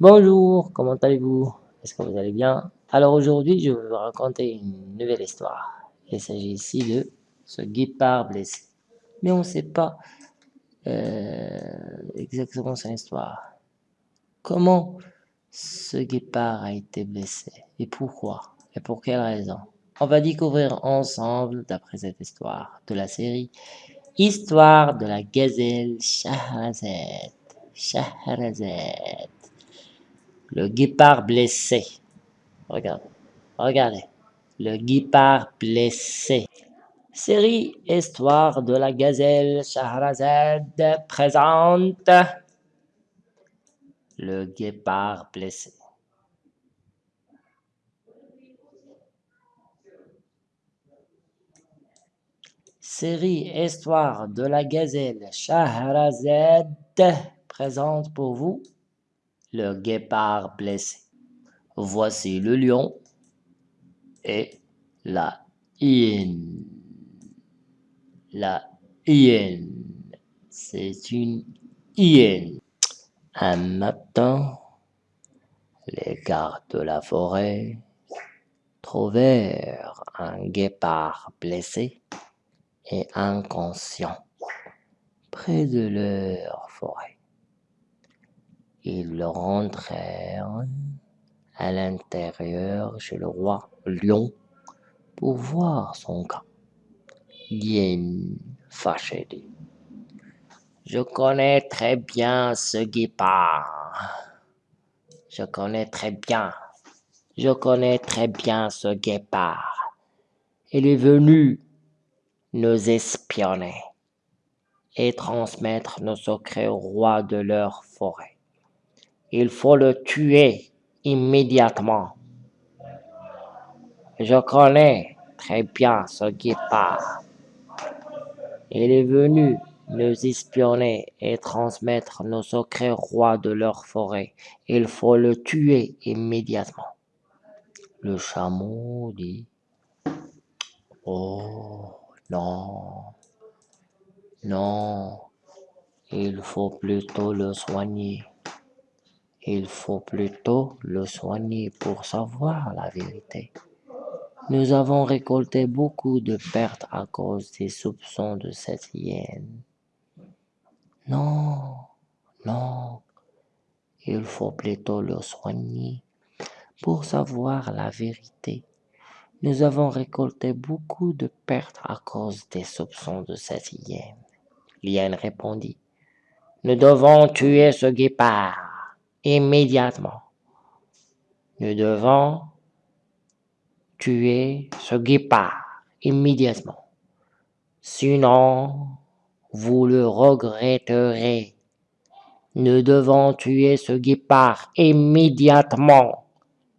Bonjour, comment allez-vous? Est-ce que vous allez bien? Alors aujourd'hui, je vais vous raconter une nouvelle histoire. Il s'agit ici de ce guépard blessé. Mais on ne sait pas euh, exactement son histoire. Comment ce guépard a été blessé et pourquoi et pour quelle raison? On va découvrir ensemble, d'après cette histoire de la série, Histoire de la gazelle Shahrazad. Shahrazad. Le guépard blessé. Regardez. Regardez. Le guépard blessé. Série Histoire de la gazelle Shahrazad présente le guépard blessé. Série Histoire de la gazelle Shahrazad présente pour vous le guépard blessé. Voici le lion et la hyène. La hyène, c'est une hyène. Un matin, les gardes de la forêt trouvèrent un guépard blessé et inconscient près de leur forêt. Ils rentrèrent à l'intérieur chez le roi lion pour voir son cas. Yen fâché dit Je connais très bien ce guépard. Je connais très bien. Je connais très bien ce guépard. Il est venu nous espionner et transmettre nos secrets au roi de leur forêt. Il faut le tuer immédiatement. Je connais très bien ce guépard. Il est venu nous espionner et transmettre nos secrets au roi de leur forêt. Il faut le tuer immédiatement. Le chameau dit Oh non, non, il faut plutôt le soigner. Il faut plutôt le soigner pour savoir la vérité. Nous avons récolté beaucoup de pertes à cause des soupçons de cette hyène. Non, non, il faut plutôt le soigner pour savoir la vérité. Nous avons récolté beaucoup de pertes à cause des soupçons de cette hyène. L'hyène répondit, Nous devons tuer ce guépard immédiatement. Nous devons tuer ce guépard immédiatement. Sinon, vous le regretterez. Nous devons tuer ce guépard immédiatement.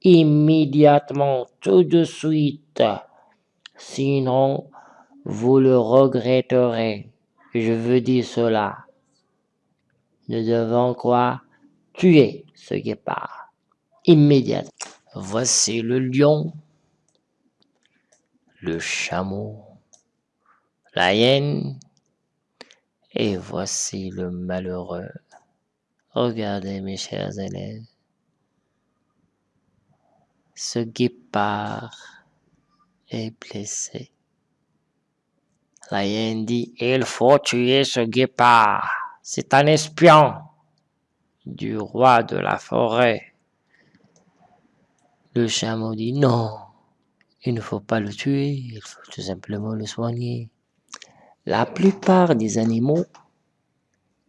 Immédiatement, tout de suite. Sinon, vous le regretterez. Je veux dire cela. Nous devons quoi? Tuer ce guépard immédiatement. Voici le lion, le chameau, la hyène, et voici le malheureux. Regardez mes chers élèves, ce guépard est blessé. La hyène dit, il faut tuer ce guépard, c'est un espion du roi de la forêt. Le chameau dit non, il ne faut pas le tuer, il faut tout simplement le soigner. La plupart des animaux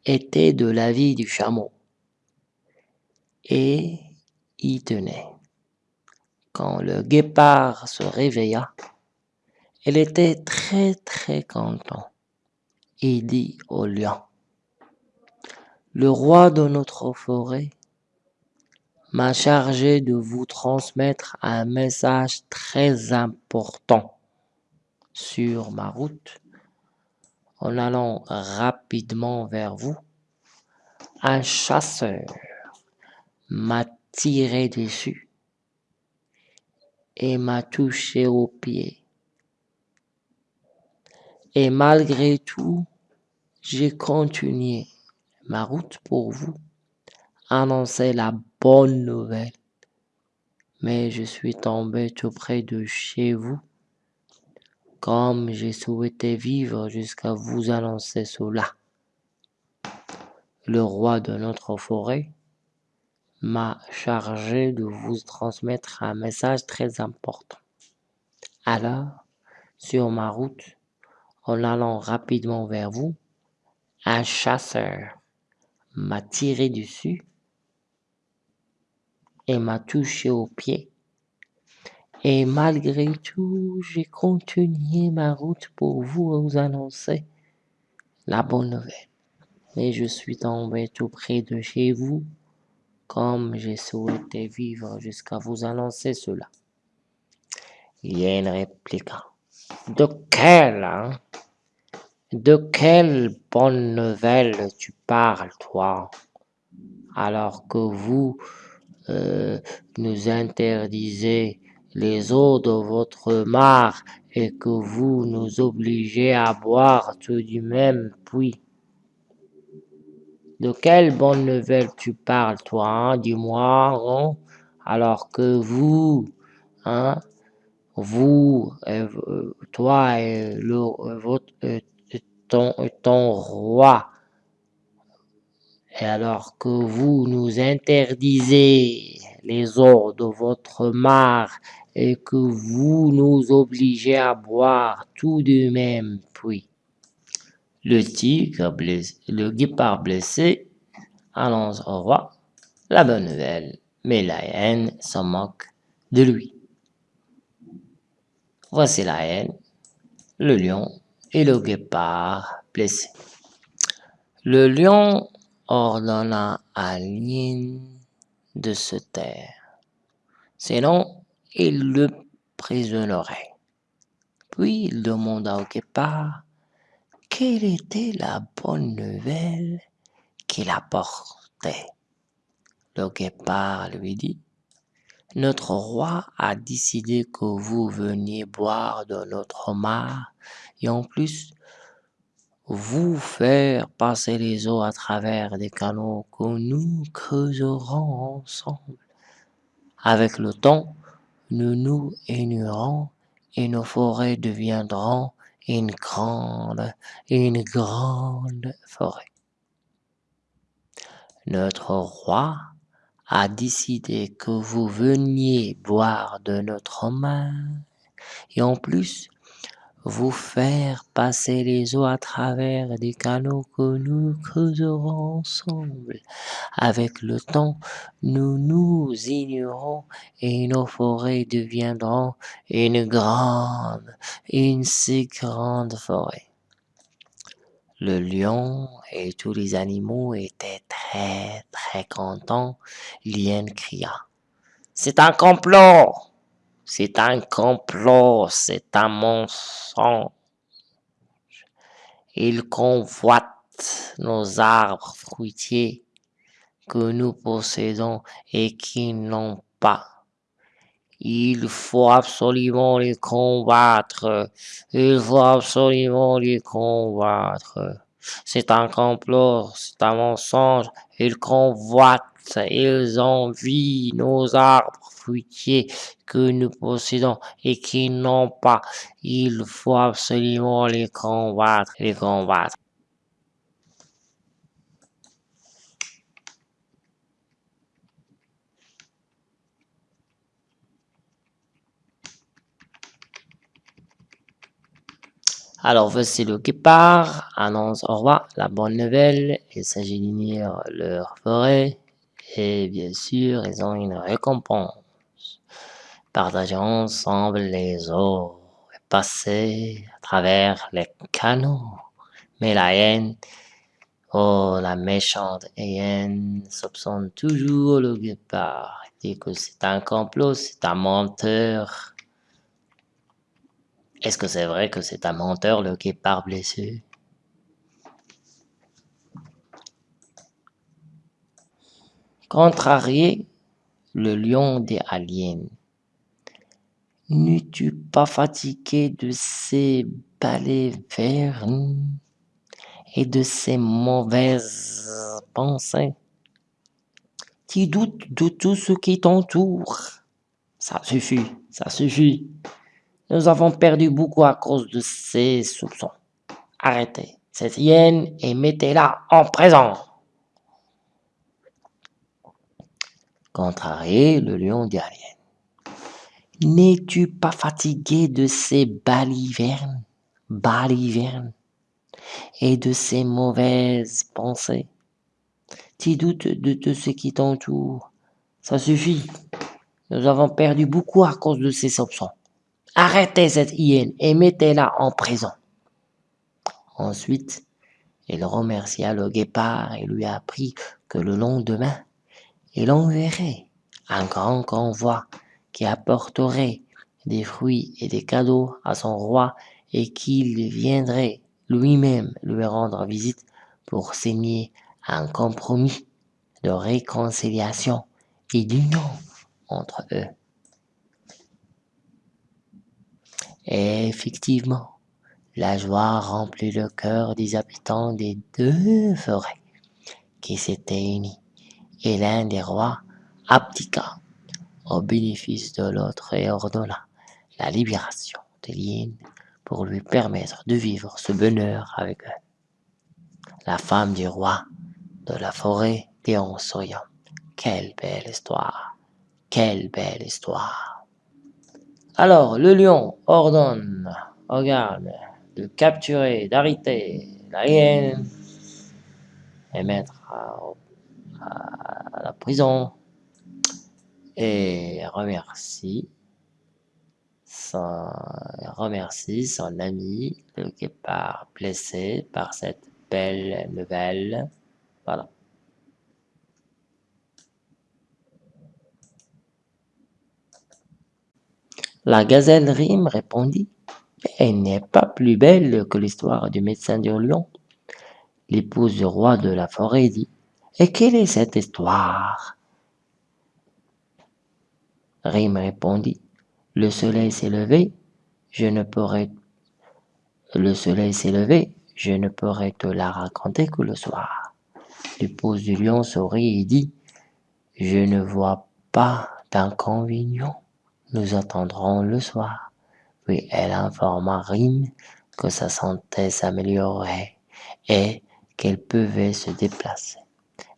étaient de l'avis du chameau et y tenaient. Quand le guépard se réveilla, il était très très content et dit au lion le roi de notre forêt m'a chargé de vous transmettre un message très important. Sur ma route, en allant rapidement vers vous, un chasseur m'a tiré dessus et m'a touché au pied. Et malgré tout, j'ai continué ma route pour vous, annoncer la bonne nouvelle. Mais je suis tombé tout près de chez vous, comme j'ai souhaité vivre jusqu'à vous annoncer cela. Le roi de notre forêt m'a chargé de vous transmettre un message très important. Alors, sur ma route, en allant rapidement vers vous, un chasseur m'a tiré dessus et m'a touché au pied. Et malgré tout, j'ai continué ma route pour vous annoncer la bonne nouvelle. Mais je suis tombé tout près de chez vous, comme j'ai souhaité vivre jusqu'à vous annoncer cela. Il y a une réplique. De quelle, hein? De quelle bonne nouvelle tu parles, toi? Alors que vous euh, nous interdisez les eaux de votre mare et que vous nous obligez à boire tout du même puits? De quelle bonne nouvelle tu parles, toi, hein? dis-moi, hein? alors que vous, hein, vous, euh, toi et le, votre, euh, ton, roi, et alors que vous nous interdisez les eaux de votre mare et que vous nous obligez à boire tout du même puits. Le tigre blessé, le guépard blessé annonce au roi la bonne nouvelle, mais la haine s'en moque de lui. Voici la haine, le lion et le guépard blessé. Le lion ordonna à l'hyène de se taire, sinon il le prisonnerait. Puis il demanda au guépard quelle était la bonne nouvelle qu'il apportait. Le guépard lui dit, Notre roi a décidé que vous veniez boire de notre mare et en plus vous faire passer les eaux à travers des canaux que nous creuserons ensemble. Avec le temps, nous nous ignorons et nos forêts deviendront une grande, une grande forêt. Notre roi a décidé que vous veniez boire de notre main et en plus vous faire passer les eaux à travers des canaux que nous creuserons ensemble. Avec le temps, nous nous ignorons et nos forêts deviendront une grande, une si grande forêt. Le lion et tous les animaux étaient très très contents. L'hyène cria. C'est un complot! C'est un complot, c'est un mensonge. Il convoite nos arbres fruitiers que nous possédons et qui n'ont pas. Il faut absolument les combattre. Il faut absolument les combattre. C'est un complot, c'est un mensonge. Ils convoitent, ils envient nos arbres fruitiers que nous possédons et qui n'ont pas. Il faut absolument les combattre, les combattre. Alors voici le guépard annonce au roi la bonne nouvelle, il s'agit d'unir leur forêt et bien sûr ils ont une récompense. Partager ensemble les eaux et passer à travers les canaux. Mais la haine, oh la méchante haine, soupçonne toujours le guépard. Dit que c'est un complot, c'est un menteur. Est-ce que c'est vrai que c'est un menteur, le guépard blessé? Contrarié, le lion des aliens. N'es-tu pas fatigué de ces balivernes et de ces mauvaises pensées? Tu doutes de tout ce qui t'entoure? Ça suffit, ça suffit. Nous avons perdu beaucoup à cause de ces soupçons. Arrêtez cette hyène et mettez-la en présent. Contrarié, le lion dit à l'hyène. N'es-tu pas fatigué de ces balivernes, balivernes, et de ces mauvaises pensées? Tu doutes de tout ce qui t'entoure? Ça suffit. Nous avons perdu beaucoup à cause de ces soupçons. Arrêtez cette hyène et mettez-la en prison. Ensuite, il remercia le guépard et lui apprit que le lendemain, il enverrait un grand convoi qui apporterait des fruits et des cadeaux à son roi et qu'il viendrait lui-même lui rendre visite pour signer un compromis de réconciliation et d'union entre eux. Et effectivement, la joie remplit le cœur des habitants des deux forêts qui s'étaient unis, et l'un des rois abdiqua au bénéfice de l'autre et ordonna la libération de l'hyène pour lui permettre de vivre ce bonheur avec eux. La femme du roi de la forêt en souriant, quelle belle histoire, quelle belle histoire. Alors le lion ordonne au garde de capturer, d'arrêter la hyène et mettre à, la prison et remercie son, remercie son ami, le guépard blessé par cette belle nouvelle. Voilà. La gazelle rime répondit elle n'est pas plus belle que l'histoire du médecin du lion. L'épouse du roi de la forêt dit Et quelle est cette histoire? Rime répondit Le soleil s'est levé, je ne pourrai. Le soleil s'est levé, je ne pourrai te la raconter que le soir. L'épouse du lion sourit et dit Je ne vois pas d'inconvénient, nous attendrons le soir puis elle informa Rime que sa santé s'améliorait et qu'elle pouvait se déplacer.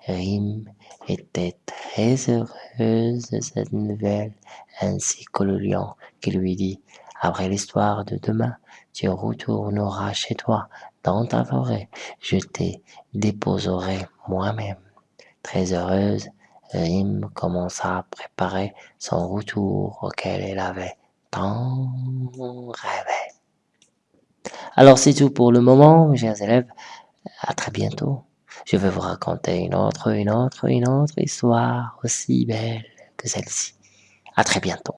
Rime était très heureuse de cette nouvelle, ainsi que le lion qui lui dit Après l'histoire de demain, tu retourneras chez toi, dans ta forêt, je te déposerai moi-même. Très heureuse, Rime commença à préparer son retour auquel elle avait tant rêvé. Alors c'est tout pour le moment, mes chers élèves. À très bientôt. Je vais vous raconter une autre, une autre, une autre histoire aussi belle que celle-ci. À très bientôt.